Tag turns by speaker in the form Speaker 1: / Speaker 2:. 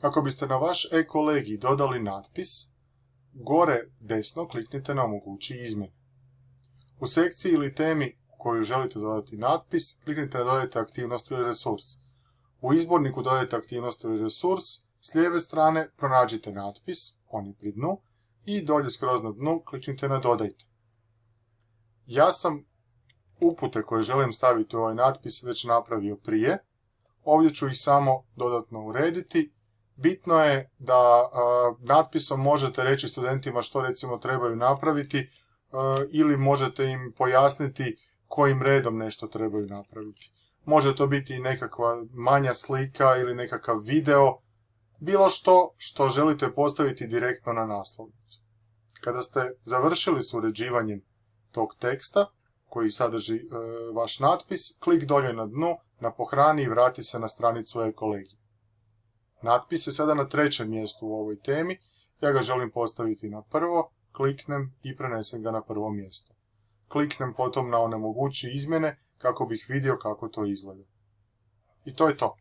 Speaker 1: Ako biste na vaš e-kolegij dodali natpis, gore desno kliknite na omogući izmjene. U sekciji ili temi u koju želite dodati natpis, kliknite na dodajte aktivnost ili resurs. U izborniku dodajte aktivnost ili resurs, s lijeve strane pronađite natpis, on je pri dnu, i dolje skroz na dnu kliknite na dodajte. Ja sam upute koje želim staviti u ovaj natpis već napravio prije. Ovdje ću ih samo dodatno urediti. Bitno je da natpisom možete reći studentima što recimo trebaju napraviti ili možete im pojasniti kojim redom nešto trebaju napraviti. Može to biti nekakva manja slika ili nekakav video, bilo što što želite postaviti direktno na naslovnicu. Kada ste završili s uređivanjem tog teksta, koji sadrži e, vaš natpis, klik dolje na dnu, na pohrani i vrati se na stranicu e-kolegije. Natpis je sada na trećem mjestu u ovoj temi, ja ga želim postaviti na prvo, kliknem i prenesem ga na prvo mjesto. Kliknem potom na onemogući izmjene kako bih vidio kako to izgleda. I to je to.